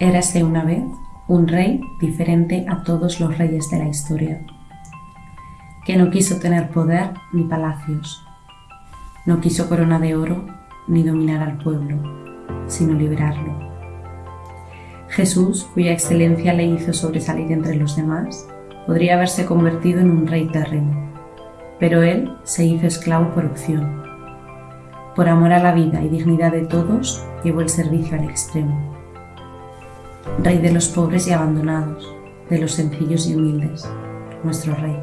Érase una vez un rey diferente a todos los reyes de la historia, que no quiso tener poder ni palacios, no quiso corona de oro ni dominar al pueblo, sino liberarlo. Jesús, cuya excelencia le hizo sobresalir entre los demás, podría haberse convertido en un rey terreno, pero él se hizo esclavo por opción. Por amor a la vida y dignidad de todos, llevó el servicio al extremo Rey de los pobres y abandonados, de los sencillos y humildes, nuestro Rey.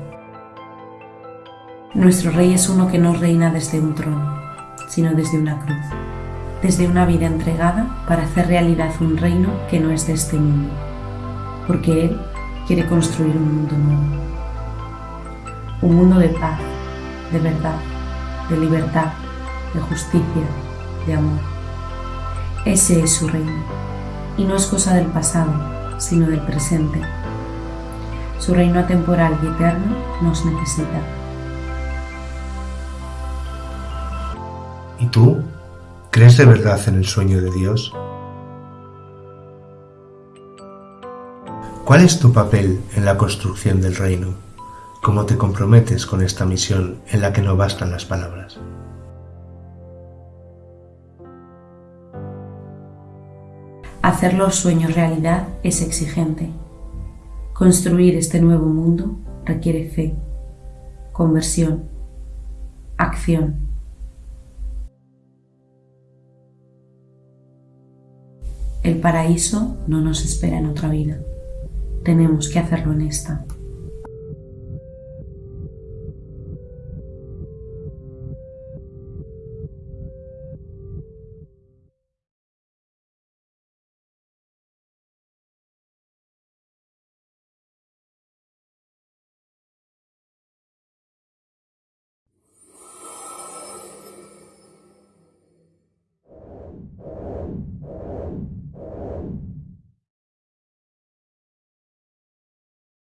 Nuestro Rey es uno que no reina desde un trono, sino desde una cruz, desde una vida entregada para hacer realidad un reino que no es de este mundo, porque Él quiere construir un mundo nuevo. Un mundo de paz, de verdad, de libertad, de justicia, de amor. Ese es su reino y no es cosa del pasado, sino del presente. Su reino atemporal y eterno nos necesita. ¿Y tú? ¿Crees de verdad en el sueño de Dios? ¿Cuál es tu papel en la construcción del reino? ¿Cómo te comprometes con esta misión en la que no bastan las palabras? Hacer los sueños realidad es exigente. Construir este nuevo mundo requiere fe, conversión, acción. El paraíso no nos espera en otra vida. Tenemos que hacerlo en esta.